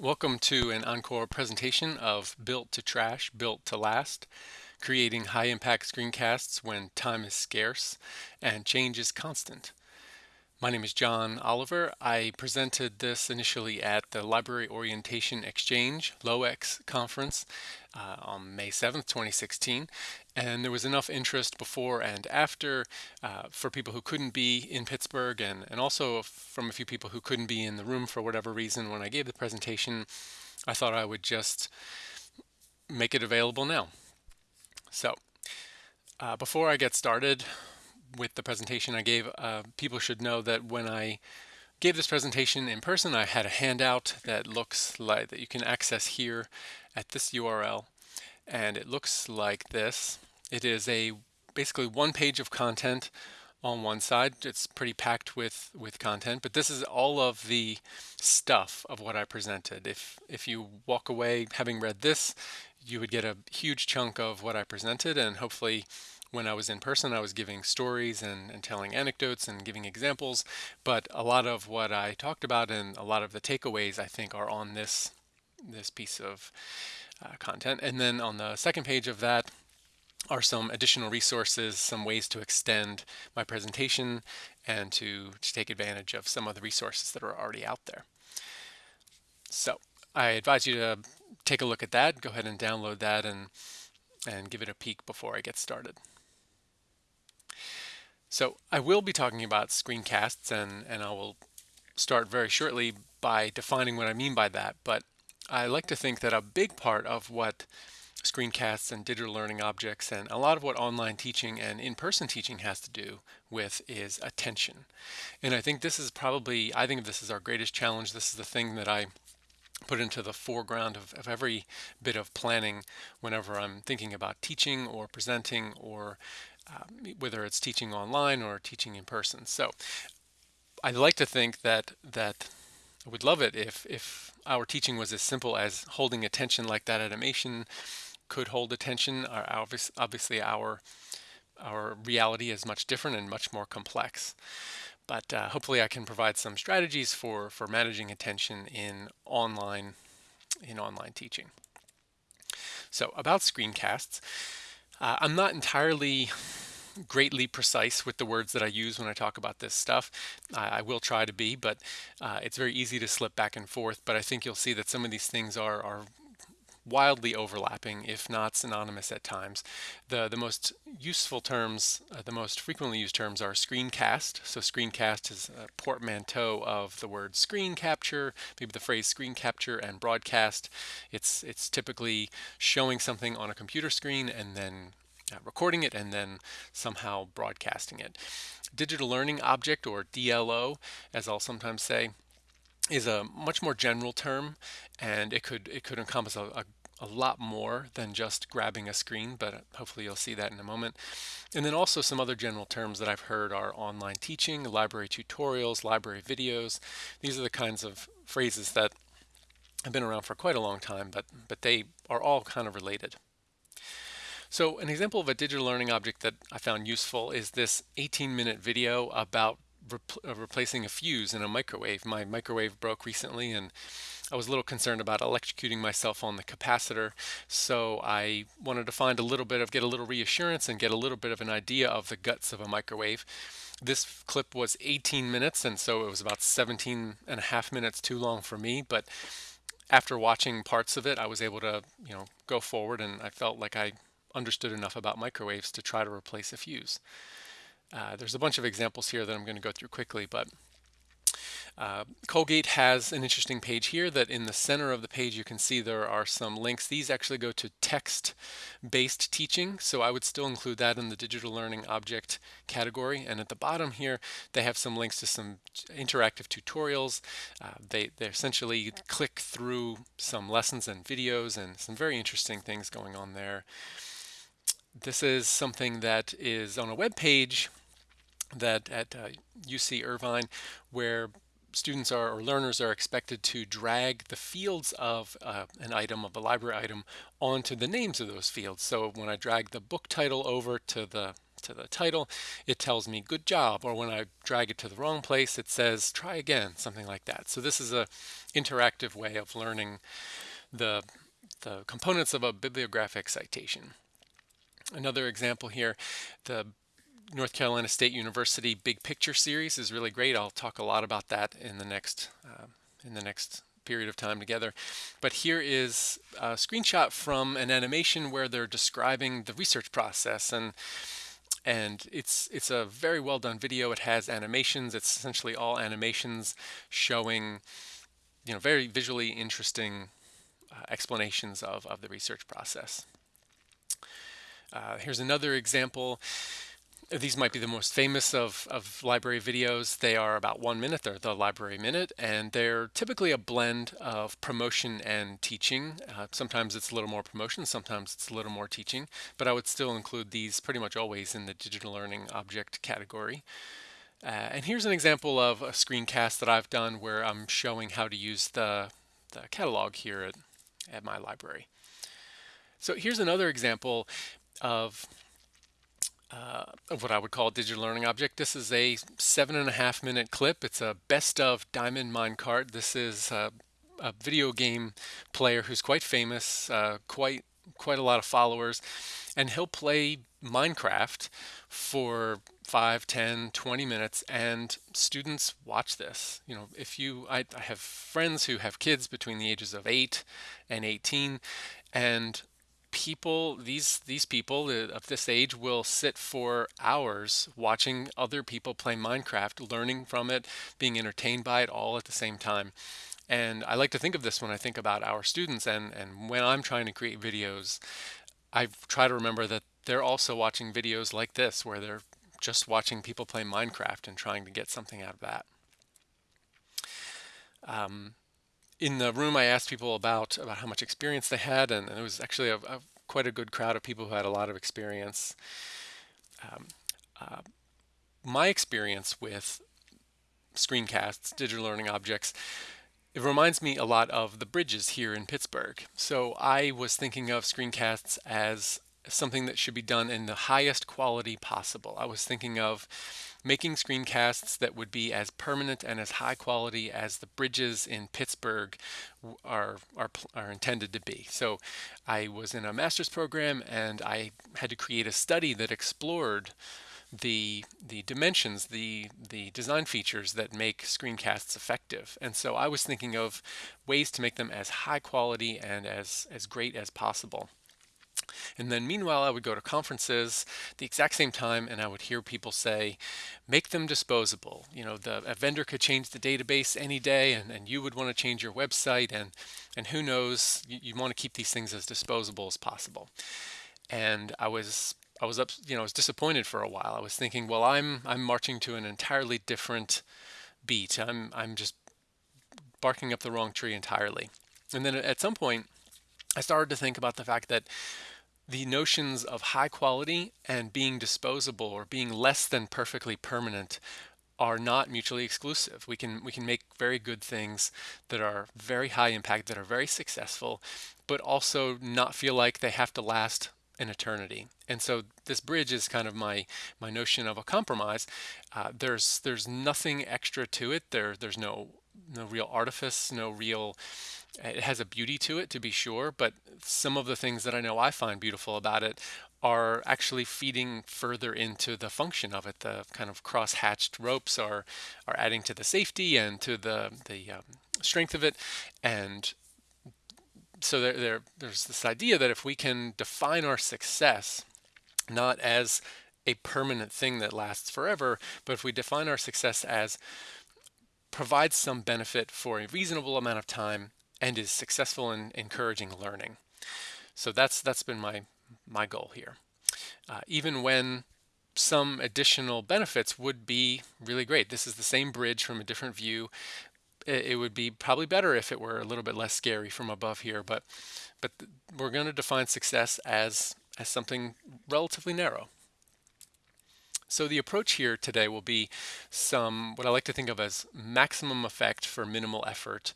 Welcome to an encore presentation of Built to Trash, Built to Last, creating high impact screencasts when time is scarce and change is constant. My name is John Oliver. I presented this initially at the Library Orientation Exchange, LOEX conference uh, on May 7th, 2016. And there was enough interest before and after uh, for people who couldn't be in Pittsburgh and, and also from a few people who couldn't be in the room for whatever reason when I gave the presentation. I thought I would just make it available now. So uh, before I get started, with the presentation I gave, uh, people should know that when I gave this presentation in person, I had a handout that looks like that you can access here at this URL. And it looks like this. It is a basically one page of content on one side. It's pretty packed with, with content, but this is all of the stuff of what I presented. If, if you walk away having read this, you would get a huge chunk of what I presented and hopefully when I was in person, I was giving stories and, and telling anecdotes and giving examples. But a lot of what I talked about and a lot of the takeaways, I think, are on this this piece of uh, content. And then on the second page of that are some additional resources, some ways to extend my presentation and to, to take advantage of some of the resources that are already out there. So I advise you to take a look at that, go ahead and download that and, and give it a peek before I get started. So I will be talking about screencasts and, and I will start very shortly by defining what I mean by that. But I like to think that a big part of what screencasts and digital learning objects and a lot of what online teaching and in-person teaching has to do with is attention. And I think this is probably, I think this is our greatest challenge. This is the thing that I put into the foreground of, of every bit of planning whenever I'm thinking about teaching or presenting or um, whether it's teaching online or teaching in person. So I'd like to think that that I would love it if if our teaching was as simple as holding attention like that animation could hold attention. Our, obviously our our reality is much different and much more complex. But uh, hopefully I can provide some strategies for, for managing attention in online in online teaching. So about screencasts, uh, I'm not entirely greatly precise with the words that I use when I talk about this stuff. I, I will try to be, but uh, it's very easy to slip back and forth. But I think you'll see that some of these things are, are wildly overlapping, if not synonymous at times. The, the most useful terms, uh, the most frequently used terms are screencast. So screencast is a portmanteau of the word screen capture, maybe the phrase screen capture and broadcast. It's, it's typically showing something on a computer screen and then Uh, recording it and then somehow broadcasting it. Digital Learning Object, or DLO, as I'll sometimes say, is a much more general term, and it could it could encompass a, a, a lot more than just grabbing a screen, but hopefully you'll see that in a moment. And then also some other general terms that I've heard are online teaching, library tutorials, library videos. These are the kinds of phrases that have been around for quite a long time, but, but they are all kind of related. So an example of a digital learning object that I found useful is this 18 minute video about uh, replacing a fuse in a microwave. My microwave broke recently and I was a little concerned about electrocuting myself on the capacitor. So I wanted to find a little bit of, get a little reassurance and get a little bit of an idea of the guts of a microwave. This clip was 18 minutes and so it was about 17 and a half minutes too long for me. But after watching parts of it, I was able to, you know, go forward and I felt like I understood enough about microwaves to try to replace a fuse. Uh, there's a bunch of examples here that I'm going to go through quickly, but uh, Colgate has an interesting page here that in the center of the page you can see there are some links. These actually go to text-based teaching, so I would still include that in the digital learning object category. And at the bottom here, they have some links to some interactive tutorials. Uh, they, they essentially click through some lessons and videos and some very interesting things going on there. This is something that is on a web page that at uh, UC Irvine where students are or learners are expected to drag the fields of uh, an item of a library item onto the names of those fields. So when I drag the book title over to the to the title, it tells me good job, or when I drag it to the wrong place, it says try again, something like that. So this is a interactive way of learning the, the components of a bibliographic citation. Another example here, the North Carolina State University Big Picture series is really great. I'll talk a lot about that in the next uh, in the next period of time together. But here is a screenshot from an animation where they're describing the research process and and it's it's a very well done video. It has animations. It's essentially all animations showing you know very visually interesting uh, explanations of, of the research process. Uh, here's another example these might be the most famous of, of library videos. They are about one minute, they're the library minute, and they're typically a blend of promotion and teaching. Uh, sometimes it's a little more promotion, sometimes it's a little more teaching, but I would still include these pretty much always in the digital learning object category. Uh, and here's an example of a screencast that I've done where I'm showing how to use the, the catalog here at, at my library. So here's another example of uh, what I would call a digital learning object. This is a seven and a half minute clip. It's a best of Diamond Minecart. This is a, a video game player who's quite famous, uh, quite quite a lot of followers, and he'll play Minecraft for 5, 10, 20 minutes and students watch this. You know, if you, I, I have friends who have kids between the ages of 8 and 18 and people these these people of this age will sit for hours watching other people play Minecraft, learning from it, being entertained by it all at the same time. And I like to think of this when I think about our students and and when I'm trying to create videos, I try to remember that they're also watching videos like this where they're just watching people play Minecraft and trying to get something out of that. Um, in the room, I asked people about about how much experience they had, and, and it was actually a, a, quite a good crowd of people who had a lot of experience. Um, uh, my experience with screencasts, digital learning objects, it reminds me a lot of the bridges here in Pittsburgh. So I was thinking of screencasts as something that should be done in the highest quality possible. I was thinking of making screencasts that would be as permanent and as high quality as the bridges in Pittsburgh are, are, are intended to be. So I was in a master's program and I had to create a study that explored the the dimensions, the the design features that make screencasts effective. And so I was thinking of ways to make them as high quality and as as great as possible. And then meanwhile, I would go to conferences the exact same time and I would hear people say, make them disposable. You know, the, a vendor could change the database any day and, and you would want to change your website and, and who knows, you, you want to keep these things as disposable as possible. And I was I was up, you know, I was disappointed for a while. I was thinking, well, I'm I'm marching to an entirely different beat. I'm I'm just barking up the wrong tree entirely. And then at some point, I started to think about the fact that the notions of high quality and being disposable or being less than perfectly permanent are not mutually exclusive. We can we can make very good things that are very high impact, that are very successful, but also not feel like they have to last an eternity. And so this bridge is kind of my my notion of a compromise. Uh, there's there's nothing extra to it. There there's no no real artifice, no real it has a beauty to it to be sure, but some of the things that I know I find beautiful about it are actually feeding further into the function of it. The kind of cross-hatched ropes are are adding to the safety and to the the um, strength of it, and so there, there there's this idea that if we can define our success not as a permanent thing that lasts forever, but if we define our success as provides some benefit for a reasonable amount of time and is successful in encouraging learning. So that's that's been my my goal here. Uh, even when some additional benefits would be really great. This is the same bridge from a different view. It, it would be probably better if it were a little bit less scary from above here, but but we're going to define success as as something relatively narrow. So the approach here today will be some what I like to think of as maximum effect for minimal effort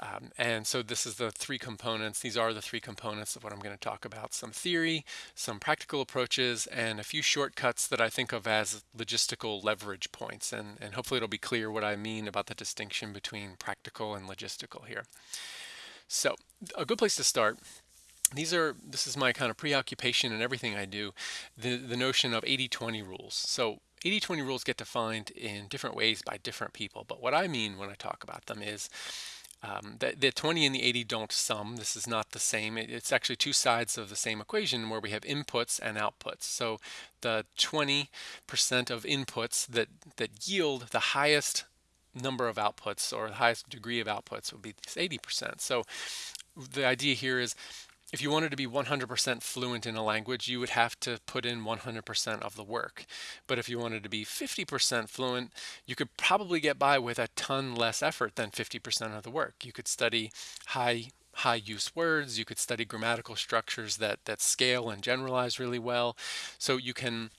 Um, and so this is the three components. These are the three components of what I'm going to talk about. Some theory, some practical approaches, and a few shortcuts that I think of as logistical leverage points. And, and hopefully it'll be clear what I mean about the distinction between practical and logistical here. So a good place to start these are this is my kind of preoccupation and everything I do the the notion of 80-20 rules so 80-20 rules get defined in different ways by different people but what I mean when I talk about them is um, the, the 20 and the 80 don't sum. This is not the same. It, it's actually two sides of the same equation where we have inputs and outputs. So the 20% of inputs that, that yield the highest number of outputs or the highest degree of outputs would be 80%. So the idea here is if you wanted to be 100% fluent in a language, you would have to put in 100% of the work. But if you wanted to be 50% fluent, you could probably get by with a ton less effort than 50% of the work. You could study high high use words, you could study grammatical structures that that scale and generalize really well. So you can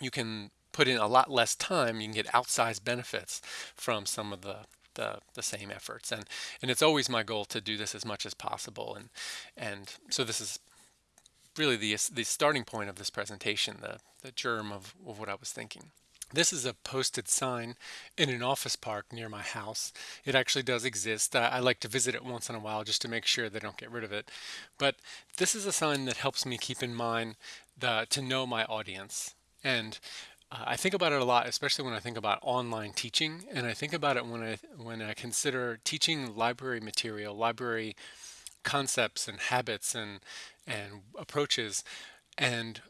you can put in a lot less time, you can get outsized benefits from some of the the, the same efforts. And, and it's always my goal to do this as much as possible. And, and so this is really the, the starting point of this presentation, the, the germ of, of what I was thinking. This is a posted sign in an office park near my house. It actually does exist. I, I, like to visit it once in a while just to make sure they don't get rid of it. But this is a sign that helps me keep in mind the, to know my audience. And uh, I think about it a lot, especially when I think about online teaching, and I think about it when I when I consider teaching library material, library concepts and habits and and approaches, and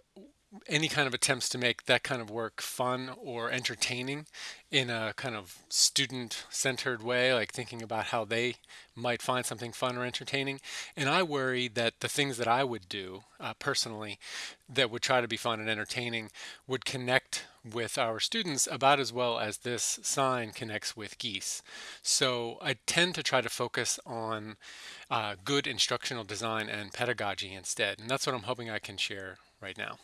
any kind of attempts to make that kind of work fun or entertaining in a kind of student-centered way, like thinking about how they might find something fun or entertaining. And I worry that the things that I would do uh, personally that would try to be fun and entertaining would connect with our students about as well as this sign connects with geese. So I tend to try to focus on uh, good instructional design and pedagogy instead. And that's what I'm hoping I can share right now.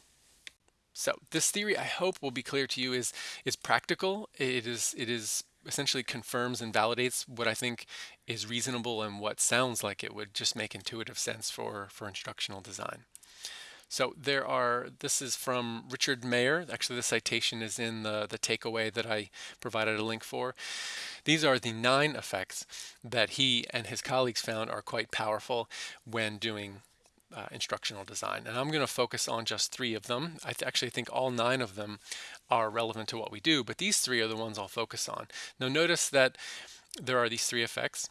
So this theory, I hope, will be clear to you is is practical. It is it is essentially confirms and validates what I think is reasonable and what sounds like it would just make intuitive sense for for instructional design. So there are, this is from Richard Mayer. Actually, the citation is in the, the takeaway that I provided a link for. These are the nine effects that he and his colleagues found are quite powerful when doing uh, instructional design. And I'm going to focus on just three of them. I th actually think all nine of them are relevant to what we do, but these three are the ones I'll focus on. Now notice that there are these three effects.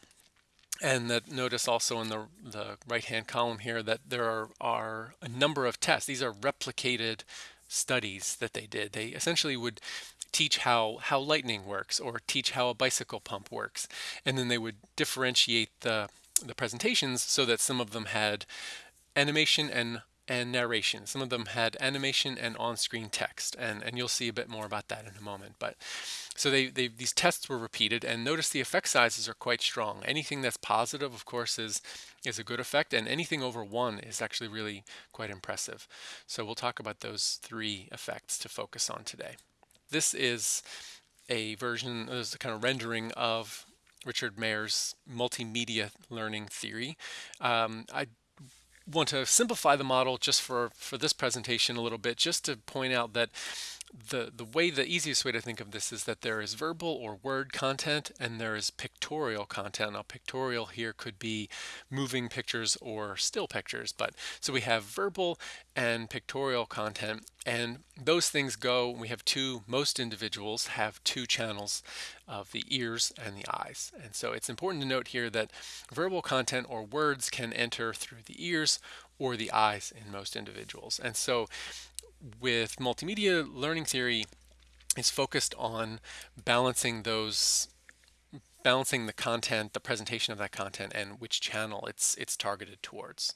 And that notice also in the, the right-hand column here that there are, are a number of tests. These are replicated studies that they did. They essentially would teach how, how lightning works or teach how a bicycle pump works. And then they would differentiate the, the presentations so that some of them had animation and and narration. Some of them had animation and on-screen text, and, and you'll see a bit more about that in a moment. But so they, they these tests were repeated, and notice the effect sizes are quite strong. Anything that's positive, of course, is is a good effect, and anything over one is actually really quite impressive. So we'll talk about those three effects to focus on today. This is a version, this is a kind of rendering of Richard Mayer's multimedia learning theory. Um, I want to simplify the model just for, for this presentation a little bit, just to point out that the, the way, the easiest way to think of this is that there is verbal or word content and there is pictorial content. Now pictorial here could be moving pictures or still pictures, but so we have verbal and pictorial content and those things go, we have two, most individuals have two channels of the ears and the eyes. And so it's important to note here that verbal content or words can enter through the ears or the eyes in most individuals. And so with multimedia learning theory is focused on balancing those balancing the content, the presentation of that content, and which channel it's it's targeted towards.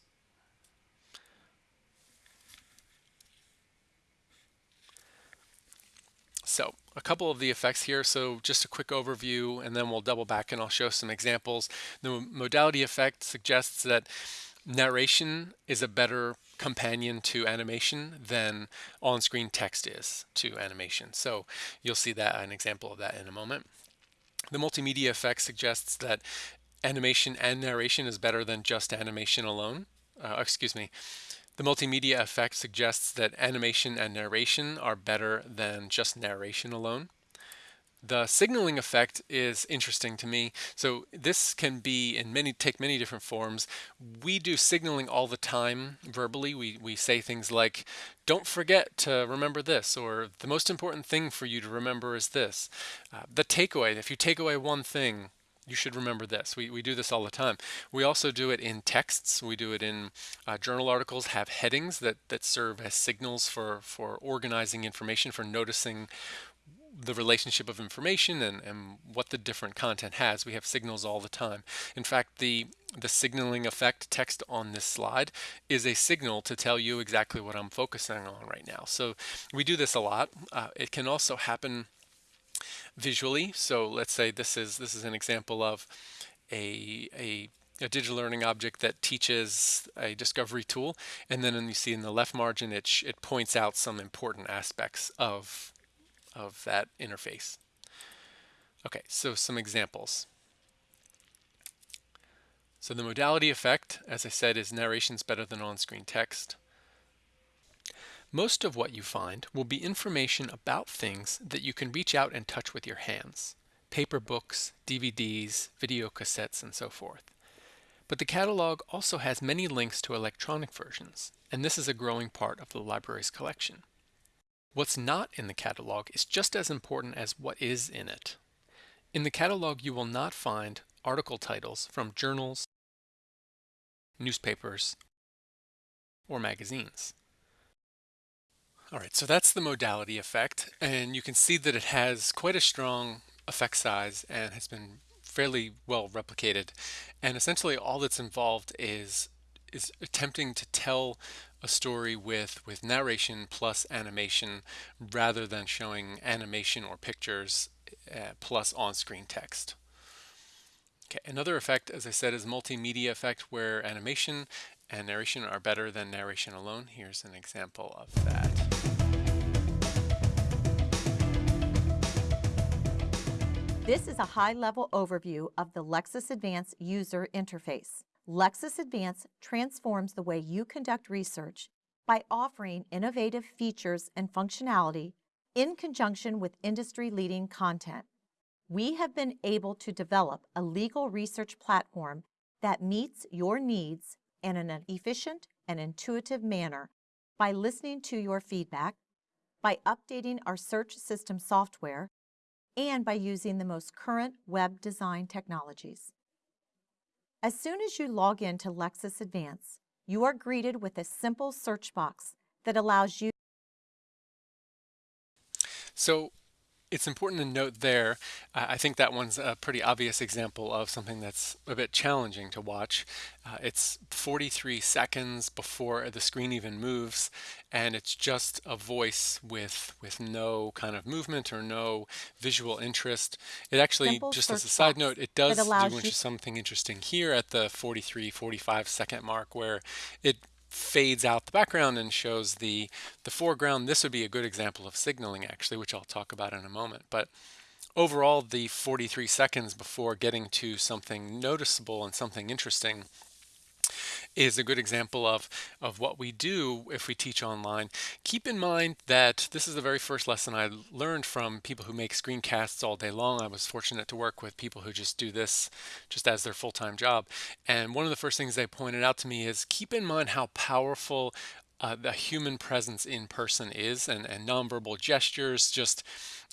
So a couple of the effects here. So just a quick overview, and then we'll double back and I'll show some examples. The modality effect suggests that narration is a better companion to animation than on-screen text is to animation. So you'll see that an example of that in a moment. The multimedia effect suggests that animation and narration is better than just animation alone. Uh, excuse me. The multimedia effect suggests that animation and narration are better than just narration alone. The signaling effect is interesting to me. So this can be in many take many different forms. We do signaling all the time verbally. We we say things like, "Don't forget to remember this," or "The most important thing for you to remember is this." Uh, the takeaway. If you take away one thing, you should remember this. We, we do this all the time. We also do it in texts. We do it in uh, journal articles, have headings that, that serve as signals for, for organizing information, for noticing the relationship of information and, and what the different content has. We have signals all the time. In fact, the the signaling effect text on this slide is a signal to tell you exactly what I'm focusing on right now. So we do this a lot. Uh, it can also happen visually. So let's say this is this is an example of a, a a digital learning object that teaches a discovery tool and then you see in the left margin it, it points out some important aspects of of that interface. Okay, so some examples. So the modality effect, as I said, is narrations better than on-screen text. Most of what you find will be information about things that you can reach out and touch with your hands. Paper books, DVDs, video cassettes, and so forth. But the catalog also has many links to electronic versions, and this is a growing part of the library's collection. What's not in the catalog is just as important as what is in it. In the catalog, you will not find article titles from journals, newspapers, or magazines. All right, so that's the modality effect, and you can see that it has quite a strong effect size and has been fairly well replicated. And essentially all that's involved is is attempting to tell a story with with narration plus animation rather than showing animation or pictures uh, plus on-screen text. Okay, another effect, as I said, is multimedia effect where animation and narration are better than narration alone. Here's an example of that. This is a high-level overview of the Lexis Advance user interface. Lexis Advance transforms the way you conduct research by offering innovative features and functionality in conjunction with industry-leading content. We have been able to develop a legal research platform that meets your needs in an efficient and intuitive manner by listening to your feedback, by updating our search system software, and by using the most current web design technologies. As soon as you log in to Lexis Advance, you are greeted with a simple search box that allows you so it's important to note there, uh, I think that one's a pretty obvious example of something that's a bit challenging to watch. Uh, it's 43 seconds before the screen even moves, and it's just a voice with with no kind of movement or no visual interest. It actually, Simple just as a side note, it does do something interesting here at the 43, 45 second mark where it fades out the background and shows the, the foreground. This would be a good example of signaling actually, which I'll talk about in a moment. But overall, the 43 seconds before getting to something noticeable and something interesting is a good example of, of what we do if we teach online. Keep in mind that this is the very first lesson I learned from people who make screencasts all day long. I was fortunate to work with people who just do this just as their full-time job. And one of the first things they pointed out to me is keep in mind how powerful uh, the human presence in person is and, and nonverbal gestures just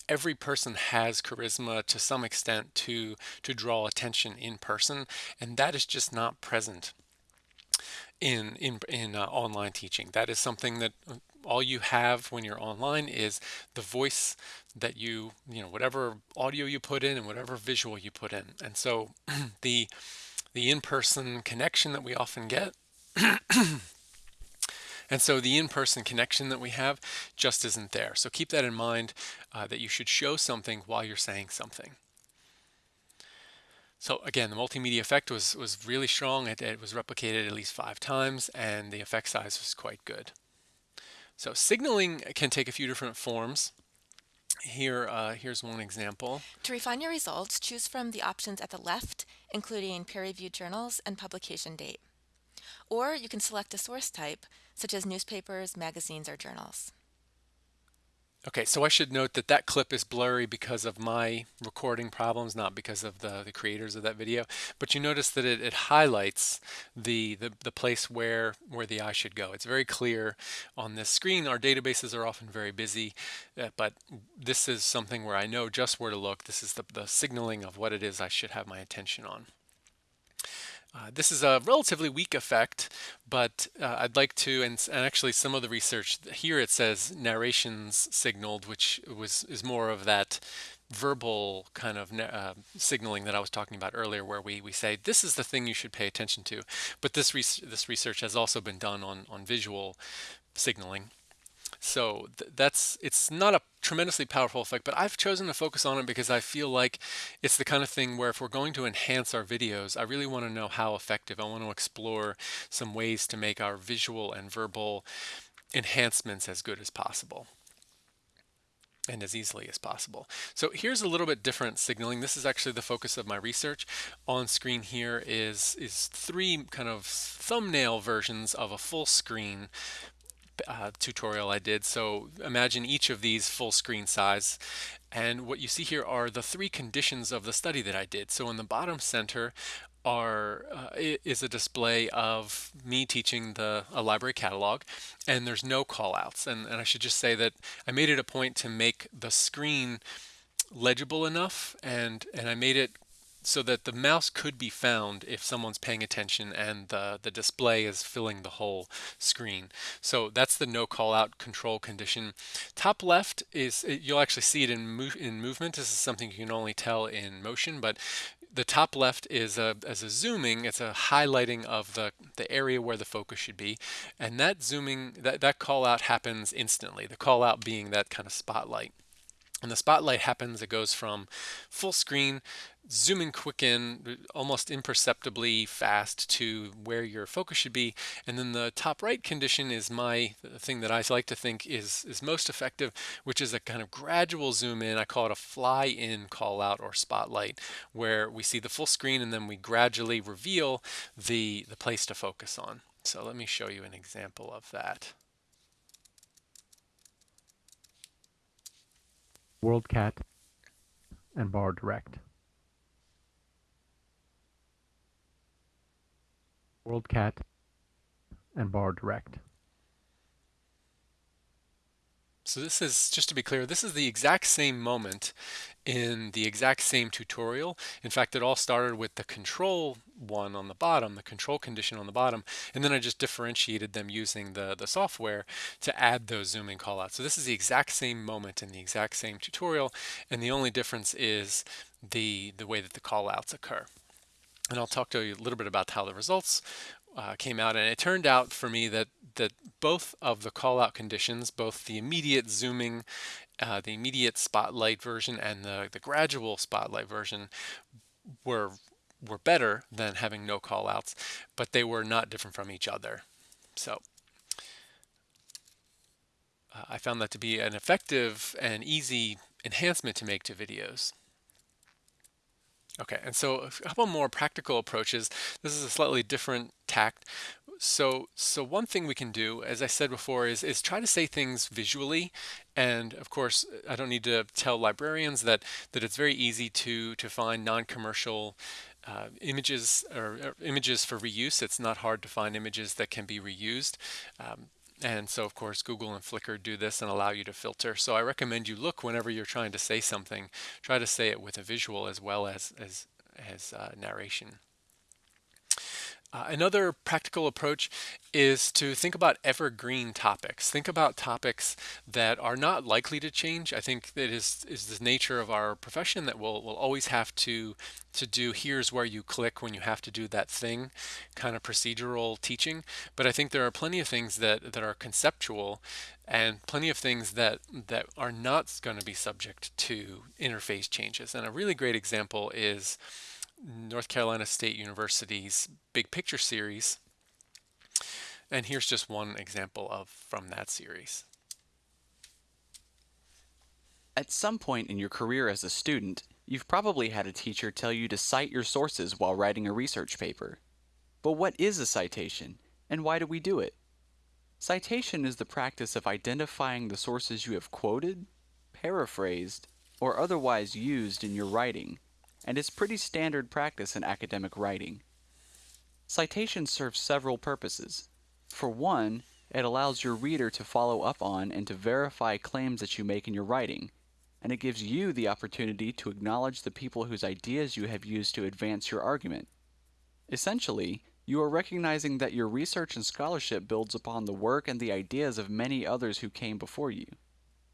every person has charisma to some extent to to draw attention in person and that is just not present in in in uh, online teaching. That is something that uh, all you have when you're online is the voice that you you know whatever audio you put in and whatever visual you put in. And so the the in-person connection that we often get And so the in-person connection that we have just isn't there. So keep that in mind uh, that you should show something while you're saying something. So again, the multimedia effect was, was really strong. It, it was replicated at least five times and the effect size was quite good. So signaling can take a few different forms. Here, uh, here's one example. To refine your results, choose from the options at the left, including peer-reviewed journals and publication date. Or you can select a source type, such as newspapers, magazines, or journals. Okay, so I should note that that clip is blurry because of my recording problems, not because of the, the creators of that video. But you notice that it, it highlights the, the, the place where, where the eye should go. It's very clear on this screen. Our databases are often very busy, uh, but this is something where I know just where to look. This is the, the signaling of what it is I should have my attention on. Uh, this is a relatively weak effect, but uh, I'd like to, and, and, actually some of the research here it says narrations signaled, which was is more of that verbal kind of uh, signaling that I was talking about earlier, where we, we say this is the thing you should pay attention to. But this this research has also been done on on visual signaling. So th that's it's not a tremendously powerful effect, but I've chosen to focus on it because I feel like it's the kind of thing where if we're going to enhance our videos, I really want to know how effective. I want to explore some ways to make our visual and verbal enhancements as good as possible and as easily as possible. So here's a little bit different signaling. This is actually the focus of my research. On screen here is, is three kind of thumbnail versions of a full screen uh, tutorial I did. So imagine each of these full screen size. And what you see here are the three conditions of the study that I did. So in the bottom center are uh, is a display of me teaching the a library catalog and there's no callouts and, and I should just say that I made it a point to make the screen legible enough and and I made it so that the mouse could be found if someone's paying attention and the, the display is filling the whole screen. So that's the no call out control condition. Top left is, you'll actually see it in, move, in movement. This is something you can only tell in motion, but the top left is a, as a zooming, it's a highlighting of the, the area where the focus should be. And that zooming, that, that call out happens instantly. The call out being that kind of spotlight. And the spotlight happens, it goes from full screen, zooming quick in, almost imperceptibly fast to where your focus should be. And then the top right condition is my thing that I like to think is, is most effective, which is a kind of gradual zoom in. I call it a fly in call out or spotlight, where we see the full screen and then we gradually reveal the, the place to focus on. So let me show you an example of that. WorldCat, and Bar Direct. WorldCat and Bar Direct. So this is, just to be clear, this is the exact same moment in the exact same tutorial. In fact, it all started with the control one on the bottom, the control condition on the bottom, and then I just differentiated them using the, the software to add those zooming callouts. So this is the exact same moment in the exact same tutorial, and the only difference is the, the way that the callouts occur. And I'll talk to you a little bit about how the results uh, came out. And it turned out for me that that both of the call out conditions both the immediate zooming uh, the immediate spotlight version and the, the gradual spotlight version were were better than having no call outs but they were not different from each other. So uh, I found that to be an effective and easy enhancement to make to videos Okay, and so a couple more practical approaches. This is a slightly different tact. So, so one thing we can do, as I said before, is, is try to say things visually. And of course, I don't need to tell librarians that, that it's very easy to, to find non-commercial uh, images or, or, images for reuse. It's not hard to find images that can be reused. Um, and so of course Google and Flickr do this and allow you to filter. So I recommend you look whenever you're trying to say something, try to say it with a visual as well as, as, as uh, narration. Uh, another practical approach is to think about evergreen topics. Think about topics that are not likely to change. I think that is is the nature of our profession that we'll, we'll always have to to do here's where you click when you have to do that thing kind of procedural teaching. But I think there are plenty of things that, that are conceptual and plenty of things that that are not going to be subject to interface changes. And a really great example is North Carolina State University's Big Picture series. And here's just one example of from that series. At some point in your career as a student, you've probably had a teacher tell you to cite your sources while writing a research paper. But what is a citation, and why do we do it? Citation is the practice of identifying the sources you have quoted, paraphrased, or otherwise used in your writing, and it's pretty standard practice in academic writing. Citation serves several purposes. For one, it allows your reader to follow up on and to verify claims that you make in your writing, and it gives you the opportunity to acknowledge the people whose ideas you have used to advance your argument. Essentially, you are recognizing that your research and scholarship builds upon the work and the ideas of many others who came before you.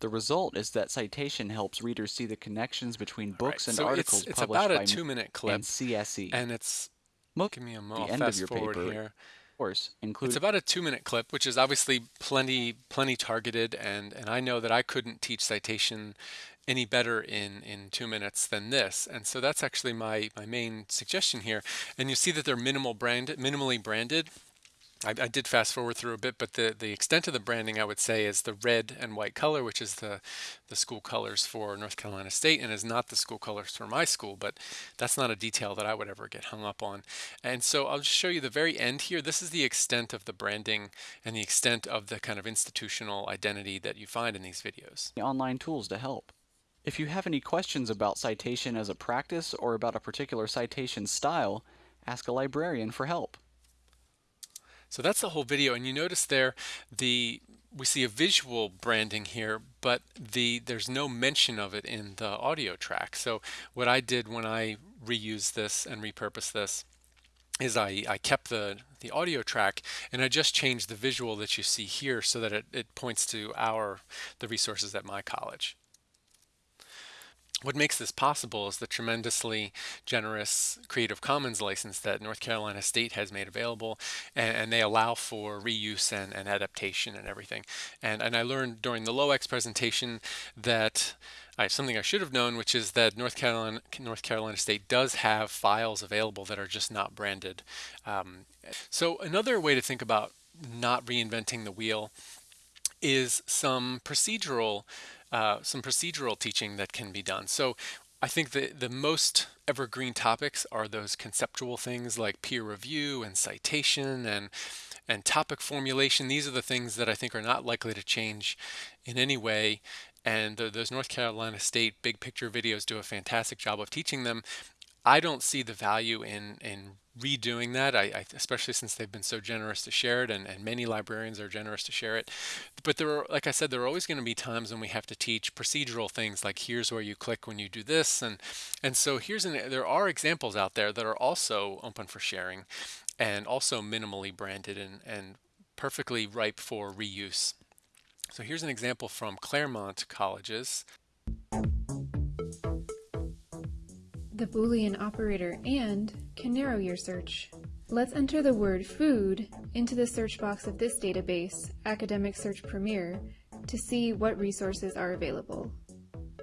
The result is that citation helps readers see the connections between books right, and so articles it's, it's published about a by two-minute clip, and CSE. and it's Most give me a the moment. I'll end of your paper, here. course, include It's about a two-minute clip, which is obviously plenty plenty targeted, and and I know that I couldn't teach citation any better in in two minutes than this, and so that's actually my my main suggestion here. And you see that they're minimal branded, minimally branded. I, I did fast forward through a bit, but the, the extent of the branding I would say is the red and white color, which is the, the school colors for North Carolina State and is not the school colors for my school, but that's not a detail that I would ever get hung up on. And so I'll just show you the very end here. This is the extent of the branding and the extent of the kind of institutional identity that you find in these videos. online tools to help. If you have any questions about citation as a practice or about a particular citation style, ask a librarian for help. So that's the whole video, and you notice there the we see a visual branding here, but the there's no mention of it in the audio track. So what I did when I reused this and repurposed this is I, I kept the, the audio track and I just changed the visual that you see here so that it, it points to our the resources at my college. What makes this possible is the tremendously generous Creative Commons license that North Carolina State has made available, and, and they allow for reuse and, and, adaptation and everything. And, and I learned during the LOEX presentation that I, something I should have known, which is that North Carolina, North Carolina State does have files available that are just not branded. Um, so another way to think about not reinventing the wheel is some procedural uh, some procedural teaching that can be done. So I think the, the most evergreen topics are those conceptual things like peer review and citation and and topic formulation. These are the things that I think are not likely to change in any way. And the, those North Carolina State big picture videos do a fantastic job of teaching them. I don't see the value in in redoing that, I, I, especially since they've been so generous to share it, and, and many librarians are generous to share it. But there are, like I said, there are always going to be times when we have to teach procedural things, like here's where you click when you do this, and and so here's an there are examples out there that are also open for sharing, and also minimally branded and and perfectly ripe for reuse. So here's an example from Claremont Colleges. The Boolean operator AND can narrow your search. Let's enter the word food into the search box of this database, Academic Search Premier, to see what resources are available.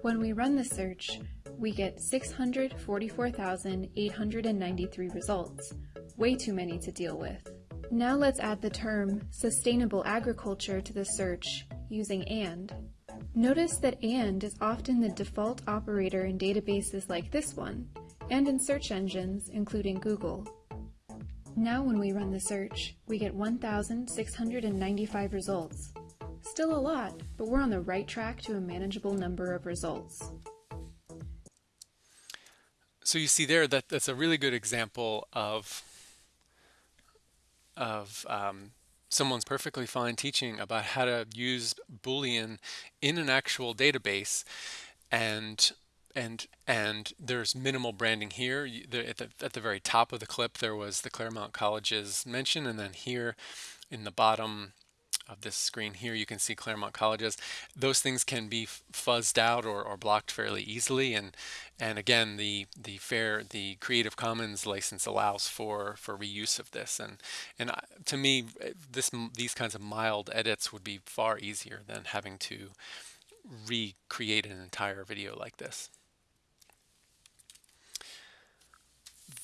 When we run the search, we get 644,893 results, way too many to deal with. Now let's add the term sustainable agriculture to the search using AND. Notice that AND is often the default operator in databases like this one, and in search engines, including Google. Now when we run the search, we get 1,695 results. Still a lot, but we're on the right track to a manageable number of results. So you see there that that's a really good example of of um, someone's perfectly fine teaching about how to use Boolean in an actual database and and and there's minimal branding here. At the, at the very top of the clip there was the Claremont Colleges mention and then here in the bottom of this screen here, you can see Claremont Colleges. Those things can be fuzzed out or, or blocked fairly easily. And and again, the the fair the Creative Commons license allows for for reuse of this. And and to me, this these kinds of mild edits would be far easier than having to recreate an entire video like this.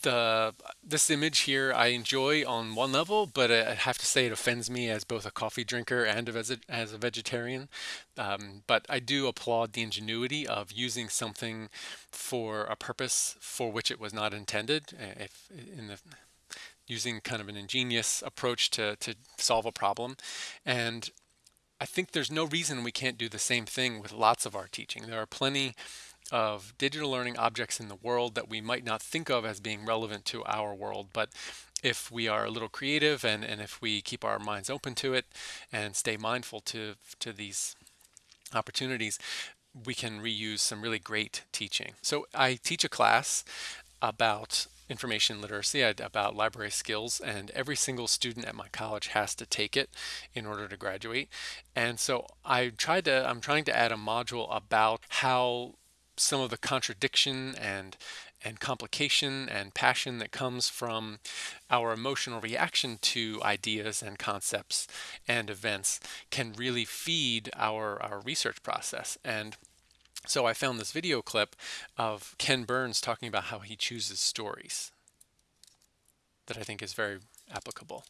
The this image here I enjoy on one level, but I have to say it offends me as both a coffee drinker and as a, as a vegetarian. Um, but I do applaud the ingenuity of using something for a purpose for which it was not intended. If in the using kind of an ingenious approach to, to solve a problem. And I think there's no reason we can't do the same thing with lots of our teaching. There are plenty of digital learning objects in the world that we might not think of as being relevant to our world. But if we are a little creative and, and if we keep our minds open to it and stay mindful to, to these opportunities, we can reuse some really great teaching. So I teach a class about information literacy, about library skills, and every single student at my college has to take it in order to graduate. And so I tried to, I'm trying to add a module about how some of the contradiction and and complication and passion that comes from our emotional reaction to ideas and concepts and events can really feed our, our research process. And so I found this video clip of Ken Burns talking about how he chooses stories that I think is very applicable.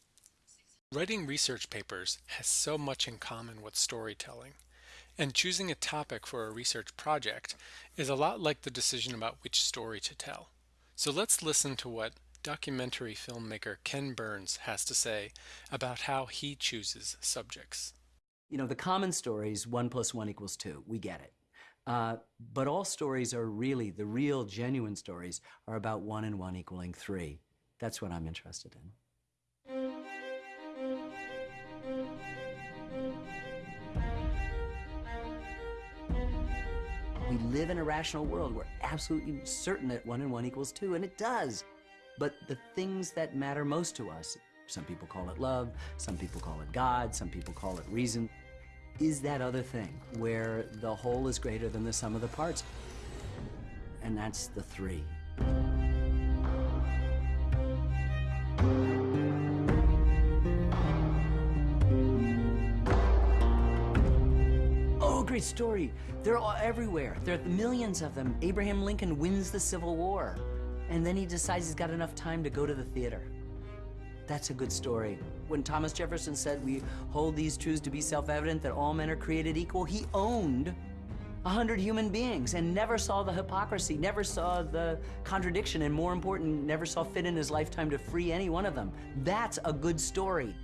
Writing research papers has so much in common with storytelling, and choosing a topic for a research project is a lot like the decision about which story to tell. So let's listen to what documentary filmmaker Ken Burns has to say about how he chooses subjects. You know, the common story is one plus one equals two. We get it. Uh, but all stories are really, the real genuine stories are about one and one equaling three. That's what I'm interested in. We live in a rational world. We're absolutely certain that one and one equals two, and it does. But the things that matter most to us, some people call it love, some people call it God, some people call it reason, is that other thing where the whole is greater than the sum of the parts. And that's the three. Story. They're all everywhere. There are millions of them. Abraham Lincoln wins the Civil War. And then he decides he's got enough time to go to the theater. That's a good story. When Thomas Jefferson said we hold these truths to be self-evident that all men are created equal, he owned a hundred human beings and never saw the hypocrisy, never saw the contradiction, and more important, never saw fit in his lifetime to free any one of them. That's a good story.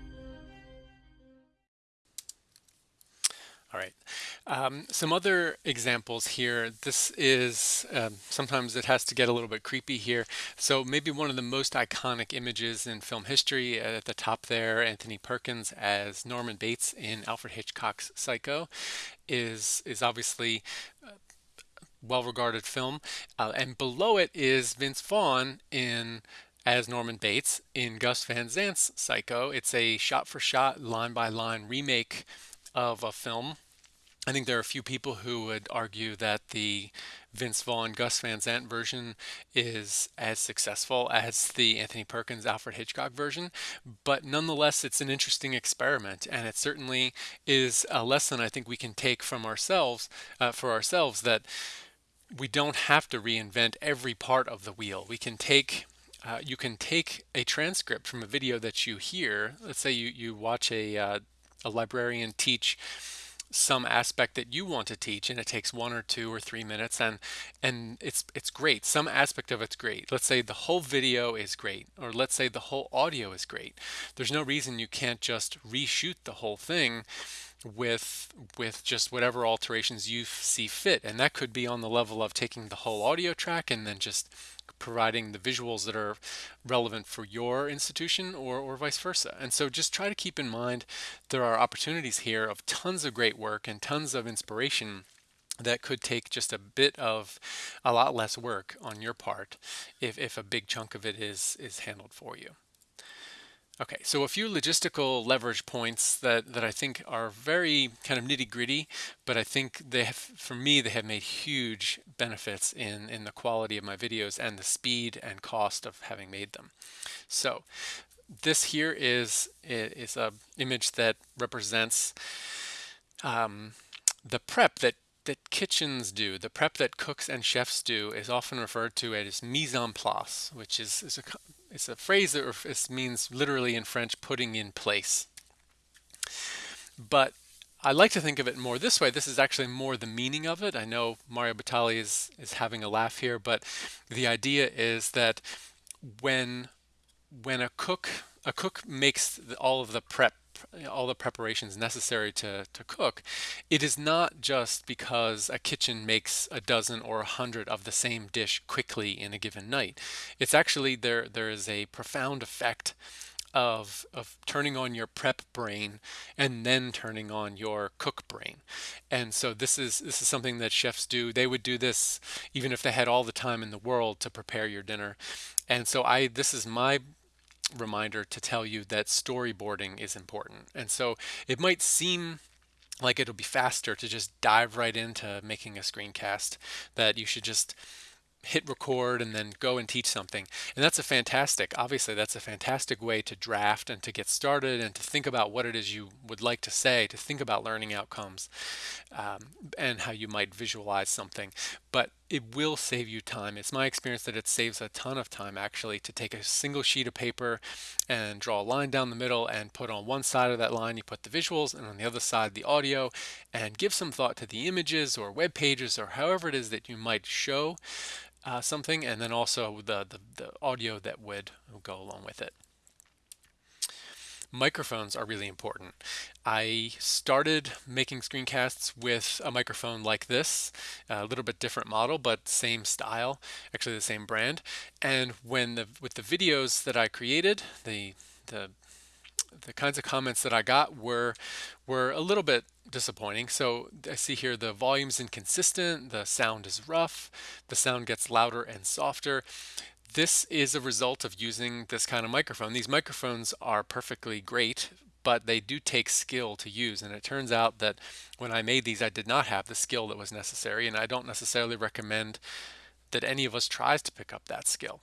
All right. Um, some other examples here. This is, um, sometimes it has to get a little bit creepy here. So maybe one of the most iconic images in film history at the top there, Anthony Perkins as Norman Bates in Alfred Hitchcock's Psycho is, is obviously uh, well-regarded film. Uh, and below it is Vince Vaughn in as Norman Bates in Gus Van Sant's Psycho. It's a shot-for-shot, line-by-line remake of a film. I think there are a few people who would argue that the Vince Vaughn Gus Van Sant version is as successful as the Anthony Perkins Alfred Hitchcock version, but nonetheless it's an interesting experiment and it certainly is a lesson I think we can take from ourselves uh, for ourselves that we don't have to reinvent every part of the wheel. We can take uh, you can take a transcript from a video that you hear. Let's say you, you watch a uh, a librarian teach some aspect that you want to teach and it takes one or two or three minutes and and it's it's great. Some aspect of it's great. Let's say the whole video is great or let's say the whole audio is great. There's no reason you can't just reshoot the whole thing with with just whatever alterations you see fit and that could be on the level of taking the whole audio track and then just providing the visuals that are relevant for your institution or, or vice versa. And so just try to keep in mind there are opportunities here of tons of great work and tons of inspiration that could take just a bit of a lot less work on your part if, if a big chunk of it is is handled for you. Okay, so a few logistical leverage points that, that I think are very kind of nitty gritty, but I think they have, for me, they have made huge benefits in, in the quality of my videos and the speed and cost of having made them. So this here is, is a image that represents um, the prep that that kitchens do, the prep that cooks and chefs do, is often referred to as mise en place, which is, is a, it's a phrase that means literally in French, putting in place. But I like to think of it more this way. This is actually more the meaning of it. I know Mario Batali is, is having a laugh here, but the idea is that when when a cook a cook makes all of the prep all the preparations necessary to, to cook, it is not just because a kitchen makes a dozen or a hundred of the same dish quickly in a given night. It's actually there there is a profound effect of of turning on your prep brain and then turning on your cook brain. And so this is this is something that chefs do. They would do this even if they had all the time in the world to prepare your dinner. And so I this is my reminder to tell you that storyboarding is important. And so it might seem like it'll be faster to just dive right into making a screencast that you should just hit record and then go and teach something. And that's a fantastic, obviously, that's a fantastic way to draft and to get started and to think about what it is you would like to say, to think about learning outcomes um, and how you might visualize something. But it will save you time. It's my experience that it saves a ton of time actually to take a single sheet of paper and draw a line down the middle and put on one side of that line you put the visuals and on the other side the audio and give some thought to the images or web pages or however it is that you might show uh, something, and then also the, the, the audio that would go along with it. Microphones are really important. I started making screencasts with a microphone like this, a little bit different model, but same style, actually the same brand. And when the with the videos that I created, the the the kinds of comments that I got were were a little bit disappointing. So I see here the volume's inconsistent, the sound is rough, the sound gets louder and softer. This is a result of using this kind of microphone. These microphones are perfectly great, but they do take skill to use. And it turns out that when I made these, I did not have the skill that was necessary. And I don't necessarily recommend that any of us tries to pick up that skill.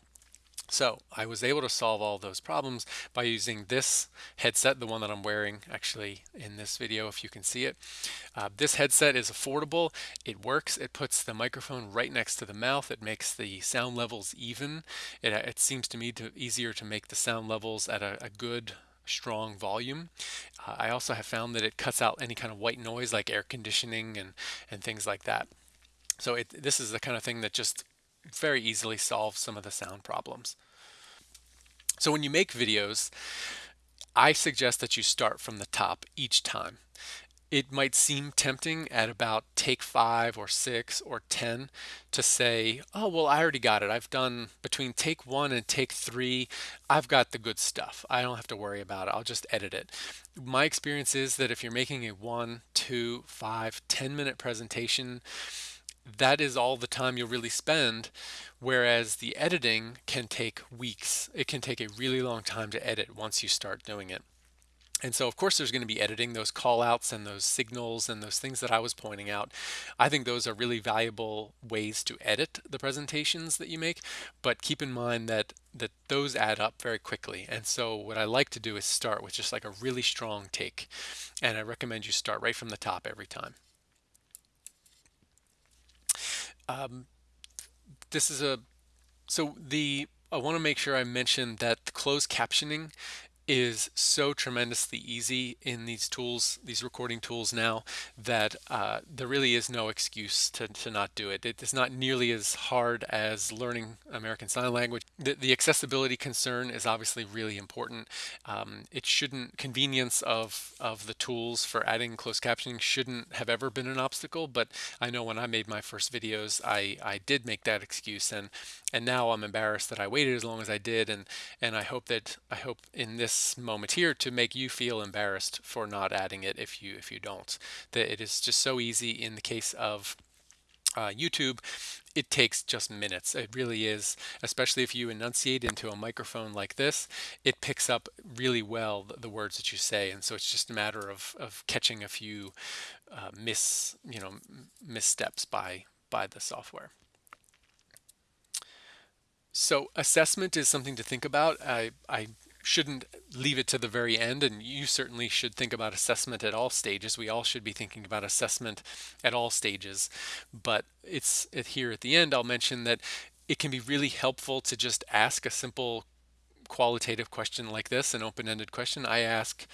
So I was able to solve all those problems by using this headset, the one that I'm wearing actually in this video, if you can see it. Uh, this headset is affordable. It works. It puts the microphone right next to the mouth. It makes the sound levels even. It, uh, it seems to me to easier to make the sound levels at a, a good strong volume. Uh, I also have found that it cuts out any kind of white noise like air conditioning and, and things like that. So it, this is the kind of thing that just very easily solve some of the sound problems. So when you make videos, I suggest that you start from the top each time. It might seem tempting at about take five or six or 10 to say, oh, well, I already got it. I've done between take one and take three. I've got the good stuff. I don't have to worry about it. I'll just edit it. My experience is that if you're making a one, two, five, 10 minute presentation, that is all the time you'll really spend. Whereas the editing can take weeks. It can take a really long time to edit once you start doing it. And so, of course, there's going to be editing those call outs and those signals and those things that I was pointing out. I think those are really valuable ways to edit the presentations that you make. But keep in mind that, that those add up very quickly. And so, what I like to do is start with just like a really strong take. And I recommend you start right from the top every time. Um, this is a so the I want to make sure I mention that closed captioning is so tremendously easy in these tools, these recording tools now, that uh, there really is no excuse to, to not do it. It is not nearly as hard as learning American Sign Language. The, the accessibility concern is obviously really important. Um, it shouldn't, convenience of, of the tools for adding closed captioning shouldn't have ever been an obstacle, but I know when I made my first videos, I, I did make that excuse, and, and now I'm embarrassed that I waited as long as I did, and, and I hope that, I hope in this this moment here to make you feel embarrassed for not adding it if you if you don't. That it is just so easy in the case of uh, YouTube, it takes just minutes. It really is, especially if you enunciate into a microphone like this, it picks up really well the, the words that you say. And so it's just a matter of, of catching a few uh, miss, you know, missteps by, by the software. So assessment is something to think about. I, I shouldn't leave it to the very end and you certainly should think about assessment at all stages. We all should be thinking about assessment at all stages. But it's here at the end i'll mention that it can be really helpful to just ask a simple qualitative question like this an open-ended question. I ask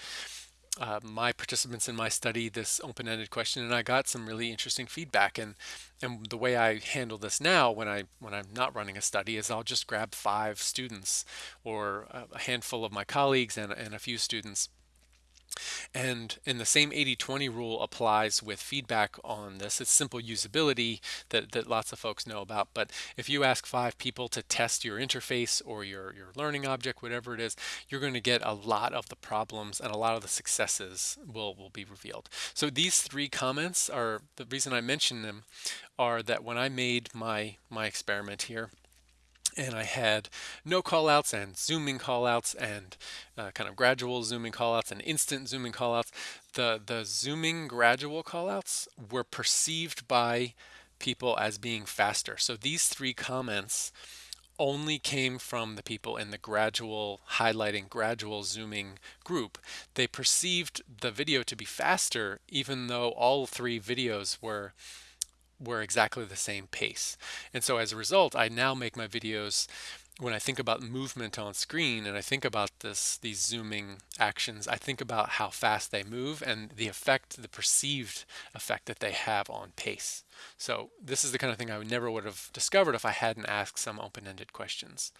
uh, my participants in my study this open-ended question and I got some really interesting feedback. And and the way I handle this now when I when I'm not running a study is I'll just grab five students or a handful of my colleagues and, and a few students and in the same 80-20 rule applies with feedback on this. It's simple usability that, that lots of folks know about. But if you ask five people to test your interface or your, your learning object, whatever it is, you're going to get a lot of the problems and a lot of the successes will, will be revealed. So these three comments are, the reason I mention them are that when I made my, my experiment here, and I had no callouts and zooming callouts and uh, kind of gradual zooming callouts and instant zooming callouts. The the zooming gradual callouts were perceived by people as being faster. So these three comments only came from the people in the gradual highlighting, gradual zooming group. They perceived the video to be faster even though all three videos were were exactly the same pace. And so as a result, I now make my videos when I think about movement on screen and I think about this these zooming actions, I think about how fast they move and the effect, the perceived effect that they have on pace. So this is the kind of thing I would never would have discovered if I hadn't asked some open-ended questions.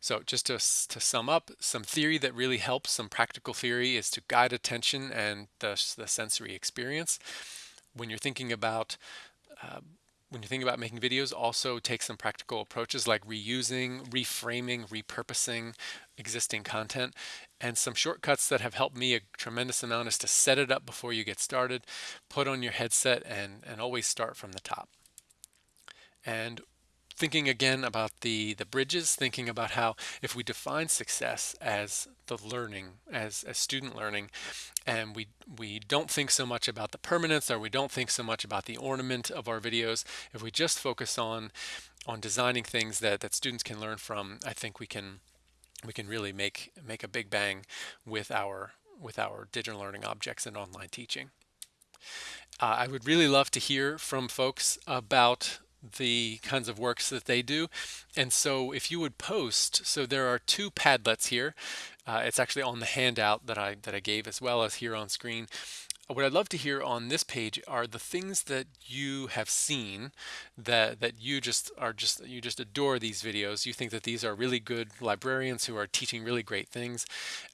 So just to, to sum up, some theory that really helps, some practical theory is to guide attention and the, the sensory experience when you're thinking about uh, when you think about making videos, also take some practical approaches like reusing, reframing, repurposing existing content. And some shortcuts that have helped me a tremendous amount is to set it up before you get started, put on your headset, and, and always start from the top. And thinking again about the the bridges thinking about how if we define success as the learning as, as student learning and we we don't think so much about the permanence or we don't think so much about the ornament of our videos if we just focus on on designing things that that students can learn from I think we can we can really make make a big bang with our with our digital learning objects and online teaching. Uh, I would really love to hear from folks about the kinds of works that they do. And so if you would post, so there are two Padlets here. Uh, it's actually on the handout that I, that I gave as well as here on screen. What I'd love to hear on this page are the things that you have seen that that you just are just you just adore these videos. You think that these are really good librarians who are teaching really great things.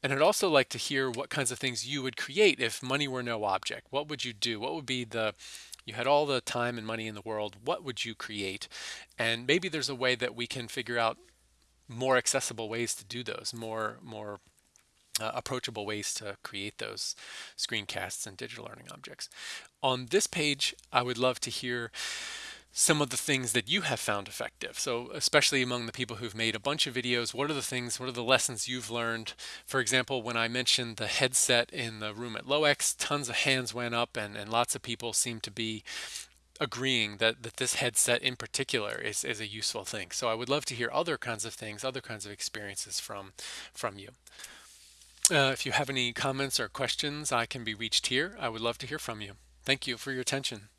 And I'd also like to hear what kinds of things you would create if money were no object. What would you do? What would be the you had all the time and money in the world, what would you create? And maybe there's a way that we can figure out more accessible ways to do those, more more uh, approachable ways to create those screencasts and digital learning objects. On this page, I would love to hear some of the things that you have found effective. So especially among the people who've made a bunch of videos, what are the things, what are the lessons you've learned? For example, when I mentioned the headset in the room at LOEX, tons of hands went up and, and lots of people seem to be agreeing that, that this headset in particular is, is a useful thing. So I would love to hear other kinds of things, other kinds of experiences from, from you. Uh, if you have any comments or questions, I can be reached here. I would love to hear from you. Thank you for your attention.